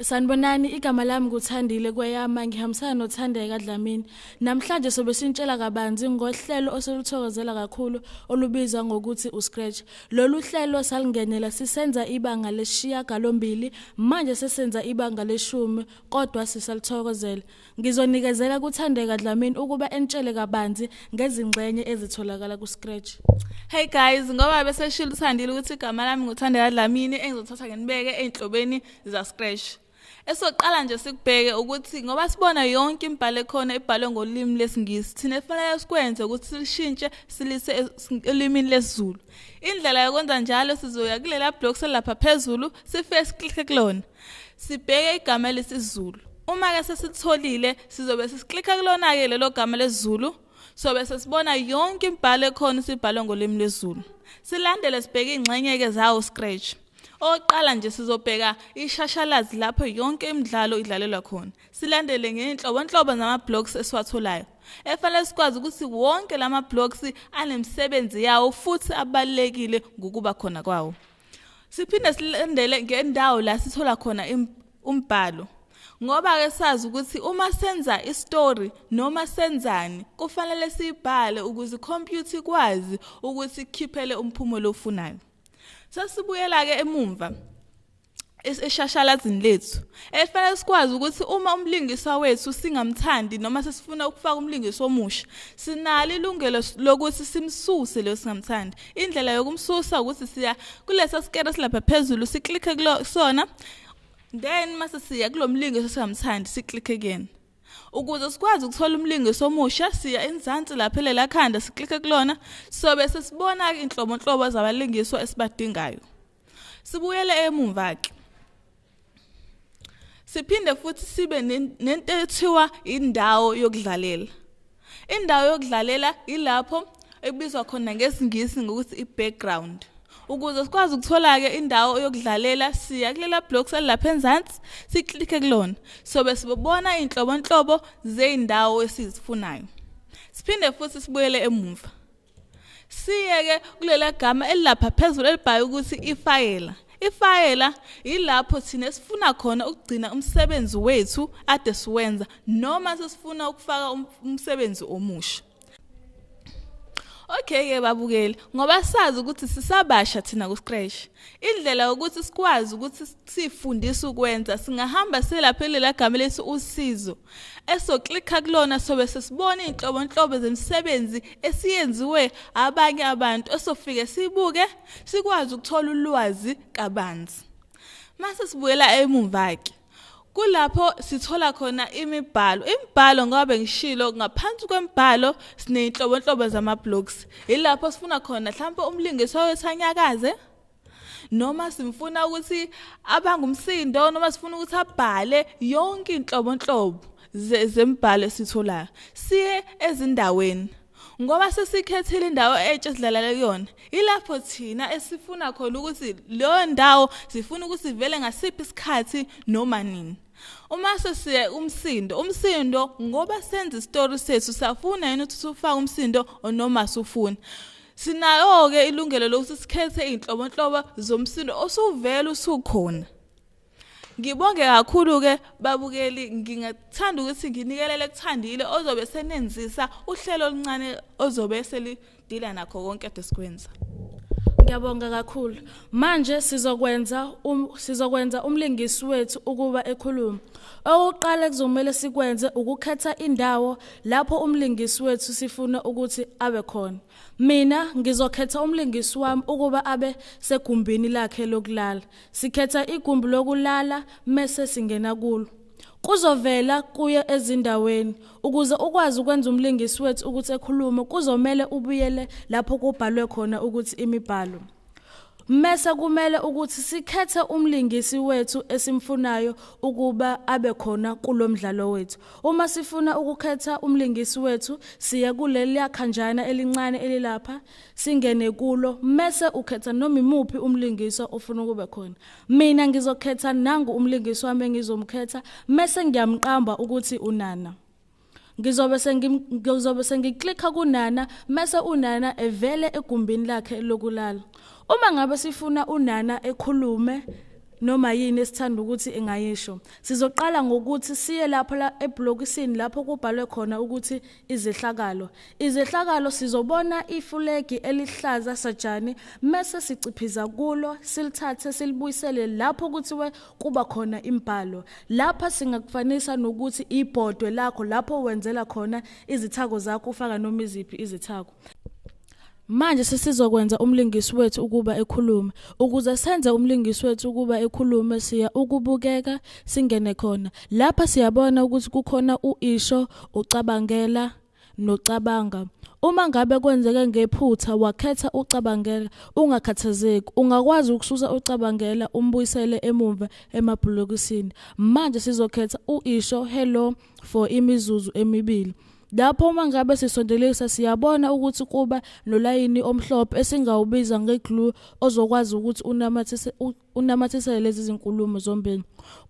Sanibonani igama lami nguthandile kweyama ngihambisana nothandeka Dlamini. Namhlanje sobe sintshela kabanzi ngohlelo oseluthokozela kakhulu olubizwa ngokuthi uScratch. Lolu hlelo salingenela sisenza ibanga leshiya galombili manje sesenza ibanga leshumi kodwa sisalithokozela. Ngizonikezela kuthandeka Dlamini ukuba entshele kabanzi ngezingxenye ezitholakala kuScratch. Hey guys, ngoba bese shilo uthandile ukuthi igama lami nguthandeka Dlamini engizothatha ngenibeke einhlobeni za Scratch. Esoqala nje sikubheke ukuthi ngoba sibona yonke imibhalo ekhona ibhalwe ngolimi lesingisi thina kufanele sikwenze ukuthi silishintshe silise elimini lesizulu. Indlela yokwenza njalo sizoya kulela block selapha phezulu sifike siklikhe kulona. Sibheke igama lesizulu. Uma ke sesitholile sizobe sisiklikha kulona ke lelo gama lesizulu sobe sesibona yonke imibhalo ekhona sibhalwe ngolimi lwesiZulu silandele sibheke ingxenye ke zawo scratch oqala nje sizobheka ishashalazi lapho yonke imidlalo idlalelwa khona. Silandele ngeinhlobonhlobo zama blocks esiwatholayo. Efanele sikwazi ukuthi wonke lama blocks anemsebenzi yawo futhi abalekile ngokuba khona kwawo. Siphinde silandele ngendawo la sithola khona umbhalo. Ngoba ke sazi ukuthi uma senza istory noma senzani kufanele sibhale ukuze ikhompyutha ikwazi ukuthi ikhiphele umphumulo ofunayo sasibuyela ke emumva eshashalazini lethu. Efanele sikwazi ukuthi uma umlingiswa wethu singamthandi noma sesifuna ukufaka umlingiswa omusha sinalo ilungelo lokuthi simsuse lo singamthandi. Indlela yokumsusa ukuthi siya kulesa skere silapha phezulu siklikhe kusona then mase siya kulomlingiso singamthandi siklikhe again ukuze sikwazi ukuthola umlingiso omusha siya enzansi lapha lela khanda siklikhe kulona sobe sesibona inhlobonhlobo zabalingiswa esibadingayo. Sibuyele emumva ke siphinde futhi sibe nento ethiwa indawo yokudlalela. Indawo yokudlalela ilapho ekubizwa khona ngesingisi ngokuthi i-background. Ukuze sikwazi ukuthola ke indawo yokudlalela siya kulela block salapha enzansi siklikhe kulona. Sobe sibona inhlobonhlobo zeindawo esizifunayo. Siphinde futhi sibuyele emuva. Siye ke kulela gama elilapha phezulu elibhaye ukuthi ifayela. Ifayela ilapho thina sifuna khona ukugcina umsebenzi wethu ade siwenza noma sesifuna ukufaka umsebenzi omusha. Okay ke babukeli ngoba sazi ukuthi sisabasha thina ku Scratch indlela ukuthi sikwazi ukuthi sifundise ukwenza singahamba selapha lela gama lethi usizo esoklikha kulona sobe sesibona inhlobonhlobo zemisebenzi esiyenziwe abanye abantu esofike sibuke sikwazi ukuthola ulwazi kabanzi. Mase sibuyela emumva ke kulapho sithola khona imibhalo. Imibhalo ngoba ngishilo ngaphansi kwemibhalo sineyinhlobonhlobo zama blocks ilapho sifuna khona mhlawumbe umlingiswa wethanyakaze noma simfuna ukuthi abangumsindo noma sifuna ukuthi abhale yonke inhlobonhlobo zembhalo esitholayo. Siye ezindaweni ngoba sesikhethile indawo entsha esidlalala kuyona. Ilapho thina esifuna khona ukuthi leyo ndawo sifuna ukuthi ivele ngasiphi isikhathi noma nini. Uma sesiye umsindo umsindo ngoba senza isitori sethu safuna yini ukuthi sifake umsindo noma sufuna sinayo ke ilungelo lokuthi sikhethe izinhlobonhlobo zomsindo osuvela usukhona Ngibonge kakhulu ke babukeli ngingathanda ukuthi nginikelele kuthandile ozobe senenzisa uhlelo oluncane ozobe selidila nakho konke ade sikwenza. Ngiyabonga kakhulu. Manje sizokwenza um, sizokwenza umlingisi wethu ukuba ekhuluma. Okuqala kuzomela sikwenze ukukhetha indawo lapho umlingisi wethu sifuna ukuthi abe khona. Mina ngizokhetha umlingisi wami ukuba abe segumbini lakhe lokulala. Sikhetha igumbi lokulala mase singena kulo. Kuzovela kuye ezindaweni. Ukuze ukwazi ukwenza umlingisi wethu ukuthi ekhulume kuzomela ubuyele lapho kubhalwe khona ukuthi imibhalo. Mase kumele ukuthi sikhethe umlingisi wethu esimfunayo ukuba abe khona kulomdlalo wethu. Uma sifuna ukukhetha umlingisi wethu siya kuleli khanjana elincane elilapha singene kulo. Mase ukhetha noma imuphi umlingiswa ofuna kube khona. Mina ngizokhetha nangu umlingisi wami engizomkhetha. Mase ngiyamqamba ukuthi unana. Ngizobe sengizobe sengiklikha kunana mase unana evele egumbini lakhe lokulala. Uma ngabe sifuna unana ekhulume noma yini esithanda ukuthi engayisho sizoqala ngokuthi siye lapho la eblokisini lapho kubhalwe khona ukuthi izehlakalo. Izehlakalo sizobona ifulegi elihlaza sajani mase siciphiza kulo silithathe silibuyisele lapho kuthiwe kuba khona imbhalo. Lapha singakufanisa nokuthi ibhodwe lakho lapho wenzela khona izithako zakho ufaka noma iziphi izithako. Manje sesizokwenza umlingisi wethu ukuba ekhulume. Ukuze senze umlingisi wethu ukuba ekhulume siya ukubukeka singene khona. Lapha siyabona ukuthi kukhona uisho, ucabangela nocabanga. Uma ngabe kwenzeke ngephutha wakhetha ucabangela ungakhathazeki ungakwazi ukususa ucabangela umbuyisele emuva emabhlokisini. Manje sizokhetha uisho hello for imizuzu emibili. Lapho uma ngabe sisondelisa siyabona ukuthi kuba nolayini omhlophe esingawubiza ngeglue ozokwazi ukuthi unamathise unamathisele lezi zinkulumo zombili.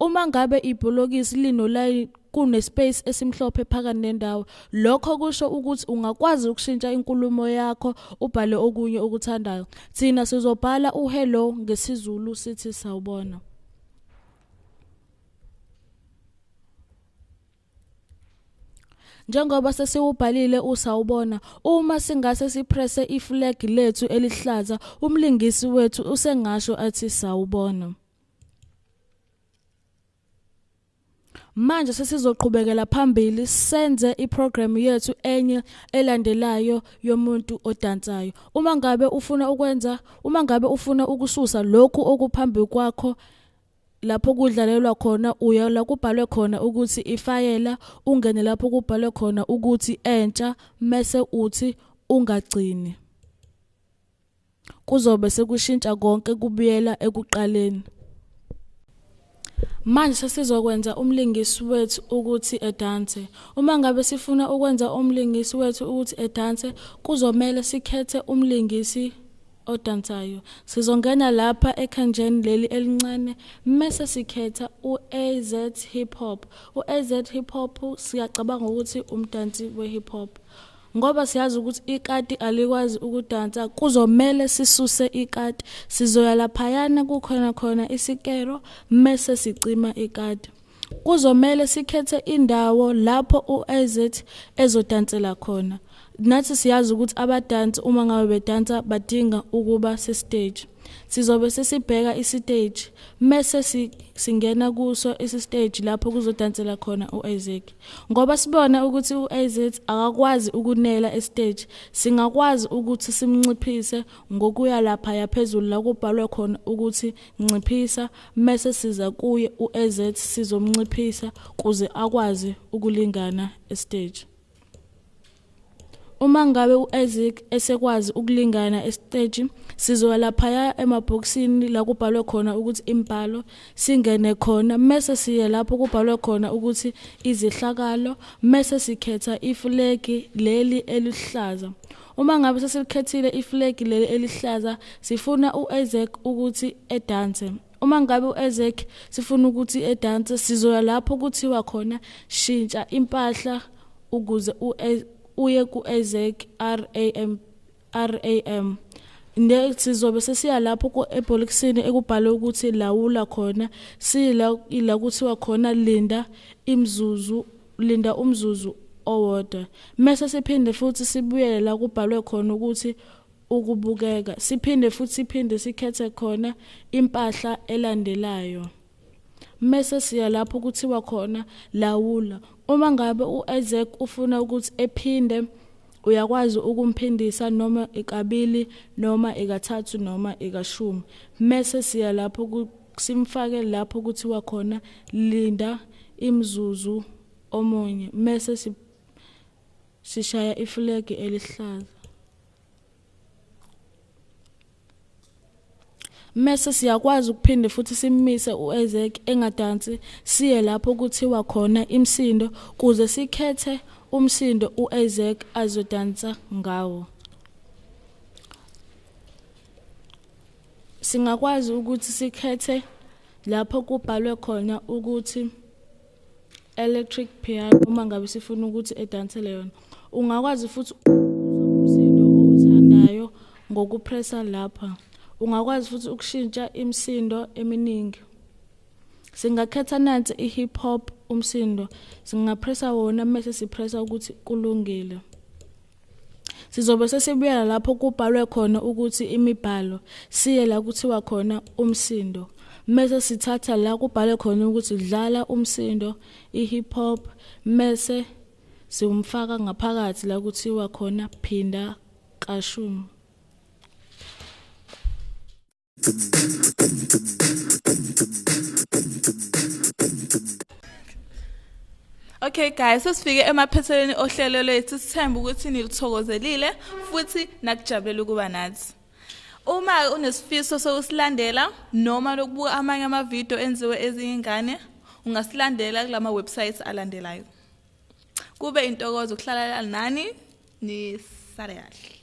Uma ngabe ibholokisi linolayini kunespace esimhlophe phakathi nendawo lokho kusho ukuthi ungakwazi ukushintsha inkulumo yakho ubhale okunye okuthandayo thina sizobhala uhello ngesizulu sithi sawubona Njengoba sesiwubhalile usawubona uma singase sipresse iflag lethu elihlaza umlingisi wethu usengasho athi sawubona Manje sesizoqhubekela phambili senze iprogram yethu enye elandelayo yomuntu odansayo. Uma ngabe ufuna ukwenza, uma ngabe ufuna ukususa lokhu okuphambi kwakho lapho kudlalelwa khona uya la kubhalwe khona ukuthi ifayela ungene lapho kubhalwe khona ukuthi entsha mase uthi ungagcini. Kuzobe sekushintsha konke kubuyela ekuqaleni. Manje sesizokwenza umlingisi wethu ukuthi edanse uma ngabe sifuna ukwenza umlingisi wethu ukuthi edanse kuzomela sikhethe umlingisi odansayo sizongena lapha ekhanjeni leli elincane mase sikhetha uAZ hip hop uAZ hip hop siyacabanga ukuthi umdansi wehip hop ngoba siyazi ukuthi ikati alikwazi ukudansa kuzomela sisuse ikati. Sizoya laphayana kukhona khona isikero mase sicima ikati. Kuzomela sikhethe indawo lapho uAZ ezodansela khona. Nathi siyazi ukuthi abadansi uma ngabe bedansa badinga ukuba sestage sizobe sesibheka istage mase singena kuso istage lapho kuzodansela khona uIsaac. Ngoba sibona ukuthi uIsaac akakwazi ukunela estage singakwazi ukuthi simnciphise ngokuya lapha yaphezulu la kubhalwe khona ukuthi nciphisa mase siza kuye uIsaac sizomnciphisa kuze akwazi ukulingana estage Uma ngabe uIsaac esekwazi ukulingana estage sizoya lapha emabhokisini la kubhalwe khona ukuthi imbhalo singene khona. Mase siye lapho kubhalwe khona ukuthi izihlakalo mase sikhetha iflegi leli elihlaza. Uma ngabe sesikhethile iflegi leli elihlaza sifuna uIsaac ukuthi edanse. Uma ngabe uIsaac sifuna ukuthi edanse sizoya lapho kuthiwa khona shintsha impahla ukuze uye ku-Isaac RAM RAM sizobe sesiya lapho ebholekisini ekubhalwe ukuthi lawula khona. Sila ila kuthiwa khona linda imzuzu linda umzuzu owodwa. Mase siphinde futhi sibuyele la kubhalwe khona ukuthi ukubukeka. Siphinde futhi siphinde sikhethe khona impahla elandelayo. Mase siya lapho kuthiwa khona lawula. Uma ngabe uIsaac ufuna ukuthi ephinde uyakwazi ukumphindisa noma ikabili noma ikathathu noma ikashumi mase siya lapho simfake lapho kuthiwa khona linda imzuzu omunye. Mase sishaya iflegi elihlaza. Mase siyakwazi ukuphinde futhi simise uEzek engadansi siye lapho kuthiwa khona imsindo kuze sikhethe umsindo uEzek azodansa ngawo. Singakwazi ukuthi sikhethe lapho kubhalwe khona ukuthi electric piano uma ngabe sifuna ukuthi edansele yona. Ungakwazi futhi umsindo owuthandayo ngokupressa lapha. Ungakwazi futhi ukushintsha imisindo eminingi. Singakhetha nansi i-hip hop umsindo singapressa wona mase sipressa ukuthi kulungile. Sizobe sesibuyela lapho kubhalwe khona ukuthi imibhalo siye la kuthiwa khona umsindo. Mase sithatha la kubhalwe khona ukuthi dlala umsindo i-hip hop mase siwumfaka ngaphakathi la kuthiwa khona phinda kashumi. Okay guys, sesifike emaphethelweni ohlelo lethu. Sithemba ukuthi nilithokozelile futhi nakujabulela ukuba nathi. Uma unesifiso sokusilandela noma lokubuka amanye amavidiyo enziwe ezingane, ungasilandela kulama websites alandelayo. Kube intokozo ukuhlala nani, nisale kahle.